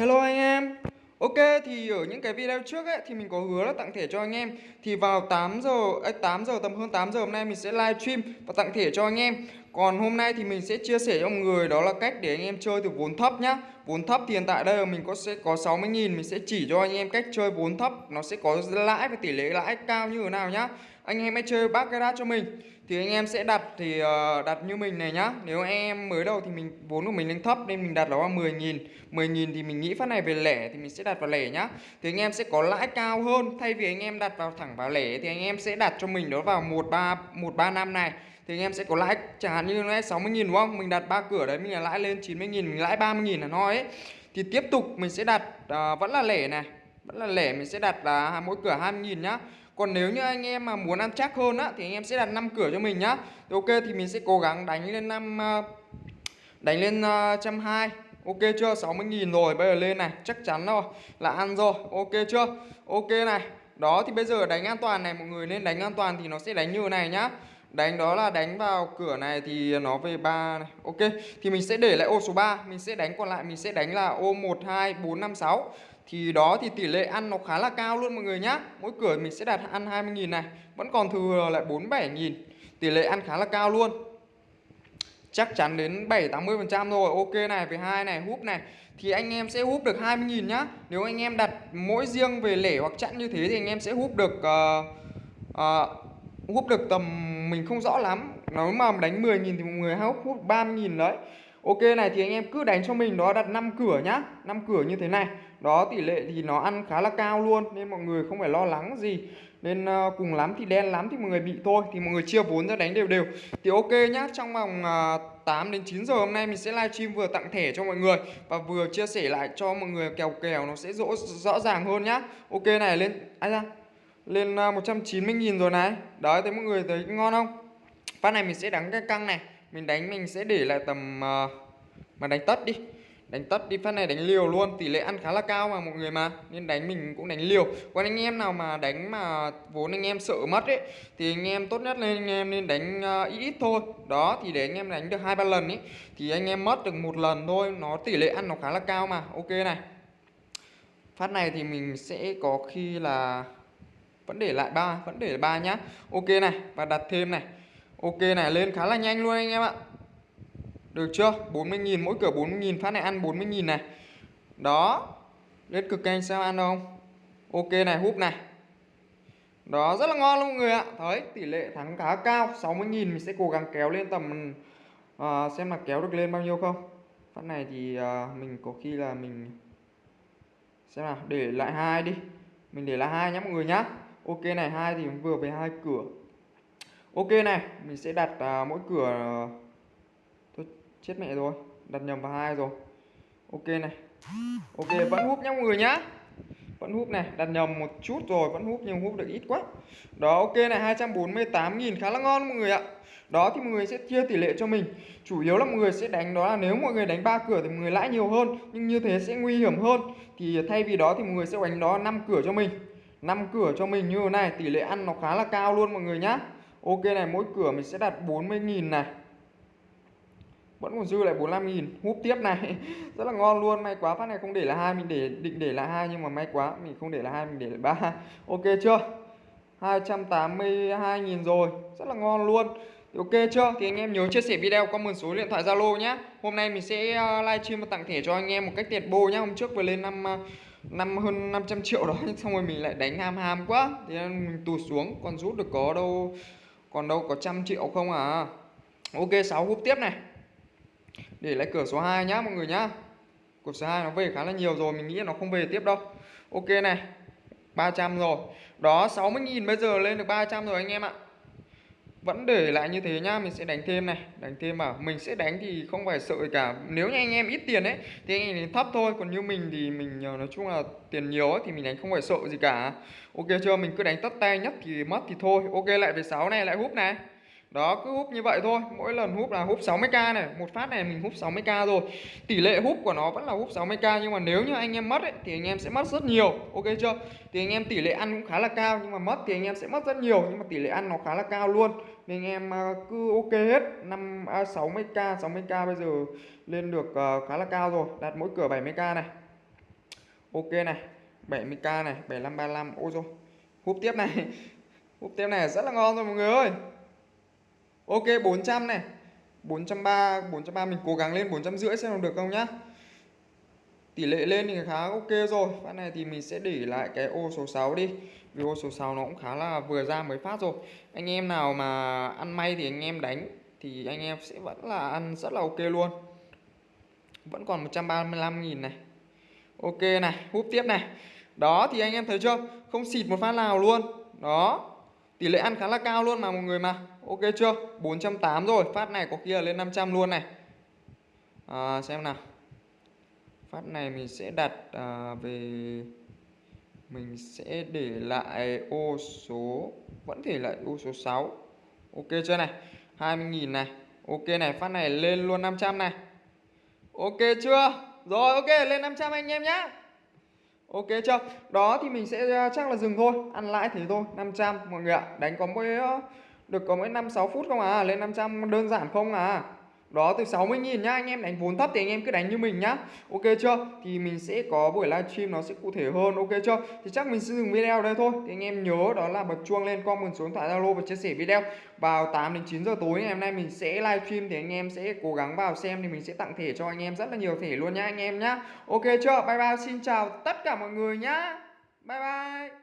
Hello anh em. Ok thì ở những cái video trước ấy thì mình có hứa là tặng thẻ cho anh em. Thì vào 8 giờ, ấy, 8 giờ tầm hơn 8 giờ hôm nay mình sẽ live stream và tặng thẻ cho anh em. Còn hôm nay thì mình sẽ chia sẻ cho mọi người đó là cách để anh em chơi từ vốn thấp nhá. Vốn thấp thì hiện tại đây là mình có sẽ có 60.000 Mình sẽ chỉ cho anh em cách chơi vốn thấp. Nó sẽ có lãi và tỷ lệ lãi cao như thế nào nhá. Anh em hãy chơi baccarat cho mình. Thì anh em sẽ đặt thì uh, đặt như mình này nhá. Nếu anh em mới đầu thì mình vốn của mình lên thấp nên mình đặt nó vào 10 nghìn. 10 nghìn thì mình nghĩ phát này về lẻ thì mình sẽ đặt vào lẻ nhá. Thì anh em sẽ có lãi cao hơn. Thay vì anh em đặt vào thẳng vào lẻ thì anh em sẽ đặt cho mình đó vào 13 135 này. Thì anh em sẽ có lãi chẳng hạn như này 60 nghìn đúng không? Mình đặt ba cửa đấy mình là lãi lên 90 nghìn mình lãi 30 nghìn là nói ấy. Thì tiếp tục mình sẽ đặt uh, vẫn là lẻ này vẫn là lẻ, mình sẽ đặt là mỗi cửa 20 nghìn nhá. Còn nếu như anh em mà muốn ăn chắc hơn á, thì anh em sẽ đặt 5 cửa cho mình nhá. Thì ok, thì mình sẽ cố gắng đánh lên năm ờ, đánh lên ờ, trăm hai. Ok chưa? 60.000 rồi, bây giờ lên này, chắc chắn rồi, là ăn rồi. Ok chưa? Ok này. Đó, thì bây giờ đánh an toàn này, mọi người nên đánh an toàn thì nó sẽ đánh như này nhá đánh đó là đánh vào cửa này thì nó về 3 này. Ok thì mình sẽ để lại ô số 3 mình sẽ đánh còn lại mình sẽ đánh là ô 1 2 4 5 6 thì đó thì tỷ lệ ăn nó khá là cao luôn mọi người nhá. Mỗi cửa mình sẽ đặt ăn 20.000 này vẫn còn thừa lại 47.000 tỷ lệ ăn khá là cao luôn. Chắc chắn đến 7 80 phần trăm rồi ok này về hai này húp này. Thì anh em sẽ húp được 20.000 nhá. Nếu anh em đặt mỗi riêng về lẻ hoặc chặn như thế thì anh em sẽ húp được uh, uh, húp được tầm mình không rõ lắm. Nó mà đánh 10.000 thì một người hao hút 30.000 đấy. Ok này thì anh em cứ đánh cho mình đó đặt 5 cửa nhá. 5 cửa như thế này. Đó tỷ lệ thì nó ăn khá là cao luôn Nên mọi người không phải lo lắng gì. Nên uh, cùng lắm thì đen lắm thì mọi người bị thôi. Thì mọi người chia vốn ra đánh đều đều. Thì ok nhá Trong vòng ờ, uh, 8 đến 9 giờ hôm nay mình sẽ livestream vừa tặng thẻ cho mọi người Và vừa chia sẻ lại cho mọi người kèo kèo nó sẽ rõ, rõ ràng hơn nhá. Ok này lên ai ra? Lên à, 190.000 rồi này. Đấy thấy mọi người thấy ngon không? Phát này mình sẽ đánh cái căng này. Mình đánh mình sẽ để lại tầm uh, mà đánh tất đi. Đánh tất đi phát này đánh liều luôn. Tỷ lệ ăn khá là cao mà mọi người mà. Nên đánh mình cũng đánh liều. Còn anh em nào mà đánh mà vốn anh em sợ mất ấy thì anh em tốt nhất lên anh em nên đánh uh, ít ít thôi. Đó thì để anh em đánh được hai ba lần ấy thì anh em mất được một lần thôi. Nó tỷ lệ ăn nó khá là cao mà. Ok này. Phát này thì mình sẽ có khi là vẫn để lại ba vẫn để ba nhá. Ok này và đặt thêm này. Ok này lên khá là nhanh luôn anh em ạ. Được chưa? 40.000 mỗi cửa 40.000 phát này ăn 40.000 này. Đó. Lên cực canh sao ăn không? Ok này húp này. Đó rất là ngon luôn mọi người ạ. Thấy tỷ lệ thắng khá cao. 60.000 mình sẽ cố gắng kéo lên tầm uh, Xem là kéo được lên bao nhiêu không. Phát này thì uh, mình có khi là mình Xem nào để lại hai đi. Mình để lại hai nhé mọi người nhá. Ok này hai thì vừa về hai cửa. Ok này mình sẽ đặt à, mỗi cửa ờ, thôi chết mẹ rồi đặt nhầm vào hai rồi. Ok này. Ok vẫn hút nhá mọi người nhá. Vẫn hút này đặt nhầm một chút rồi vẫn hút nhưng hút được ít quá. Đó ok này 248.000 khá là ngon mọi người ạ. Đó thì mọi người sẽ chia tỷ lệ cho mình. Chủ yếu là mọi người sẽ đánh đó là nếu mọi người đánh ba cửa thì mọi người lãi nhiều hơn nhưng như thế sẽ nguy hiểm hơn. Thì thay vì đó thì mọi người sẽ đánh đó 5 cửa cho mình. 5 cửa cho mình như thế này, tỷ lệ ăn nó khá là cao luôn mọi người nhá. Ok này, mỗi cửa mình sẽ đặt 40.000 này. Vẫn còn dư lại 45.000 húp tiếp này. Rất là ngon luôn. May quá phát này không để là hai, mình để, định để là hai nhưng mà may quá, mình không để là hai, mình để là ba. Ok chưa? 282.000 rồi. Rất là ngon luôn. Ok chưa? Thì anh em nhớ chia sẻ video comment số điện thoại Zalo nhé hôm nay mình sẽ ờ, livestream và tặng thẻ cho anh em một cách tiệt bô nhé hôm trước vừa lên năm ờ, năm, hơn 500 triệu đó xong rồi mình lại đánh ham ham quá. Thì mình tụt xuống, còn rút được có đâu, còn đâu có trăm triệu không à? Ok 6 húp tiếp này. Để lại cửa số 2 nhá, mọi người nhá. Cửa số 2 nó về khá là nhiều rồi, mình nghĩ nó không về tiếp đâu. Ok này 300 rồi. Đó 60.000 bây giờ lên được 300 rồi anh em ạ vẫn để lại như thế nhá, mình sẽ đánh thêm này, đánh thêm vào. Mình sẽ đánh thì không phải sợ cả. Nếu như anh em ít tiền ấy, thì anh em thấp thôi. Còn như mình thì mình ờ, nói chung là tiền nhiều ấy, thì mình đánh không phải sợ gì cả. Ok chưa? Mình cứ đánh tất tay, nhất thì mất thì thôi. Ok, lại về 6 này, lại húp này đó cứ húp như vậy thôi. Mỗi lần húp là húp 60k này. Một phát này mình húp 60k rồi. Tỷ lệ húp của nó vẫn là húp 60k nhưng mà nếu như anh em mất ấy, thì anh em sẽ mất rất nhiều. Ok chưa? Thì anh em tỷ lệ ăn cũng khá là cao nhưng mà mất thì anh em sẽ mất rất nhiều. Nhưng mà tỷ lệ ăn nó khá là cao luôn. Nên anh em à, cứ ok hết. Năm à, 60k 60k bây giờ lên được uh, khá là cao rồi. Đặt mỗi cửa 70k này. Ok này. 70k này. 7535 ôi rồi hút tiếp này. Hút tiếp này. Rất là ngon rồi mọi người ơi ok 400 này. 430 430 mình cố gắng lên 450 xem được không nhá. Tỷ lệ lên thì khá ok rồi. Phát này thì mình sẽ để lại cái ô số 6 đi. Vì ô số 6 nó cũng khá là vừa ra mới phát rồi. Anh em nào mà ăn may thì anh em đánh, thì anh em sẽ vẫn là ăn rất là ok luôn. Vẫn còn 135.000 này. Ok này hút tiếp này. Đó, thì anh em thấy chưa? Không xịt một phát nào luôn. Đó tỷ lệ ăn khá là cao luôn mà mọi người mà. Ok chưa? 480 rồi. Phát này có khi là lên 500 luôn này. À, xem nào. Phát này mình sẽ đặt à, về mình sẽ để lại ô số vẫn để lại ô số 6 ok chưa này? 20.000 này. Ok này phát này lên luôn 500 này. Ok chưa? Rồi ok lên 500 anh em nhé Ok chưa? Đó thì mình sẽ à, chắc là dừng thôi. Ăn lãi thế thôi. 500 mọi người ạ. Đánh có mỗi được có mỗi 5-6 phút không à Lên 500 đơn giản không à đó, từ 60.000 nhá, anh em đánh vốn thấp thì anh em cứ đánh như mình nhá. Ok chưa? Thì mình sẽ có buổi livestream nó sẽ cụ thể hơn, ok chưa? Thì chắc mình sẽ dừng video đây thôi. Thì anh em nhớ đó là bật chuông lên, comment số điện thoại Zalo và chia sẻ video. Vào 8 đến 9 giờ tối ngày hôm nay mình sẽ livestream thì anh em sẽ cố gắng vào xem thì mình sẽ tặng thẻ cho anh em, rất là nhiều thẻ luôn nhá anh em nhá. Ok chưa? Bye bye, xin chào tất cả mọi người nhá. Bye bye.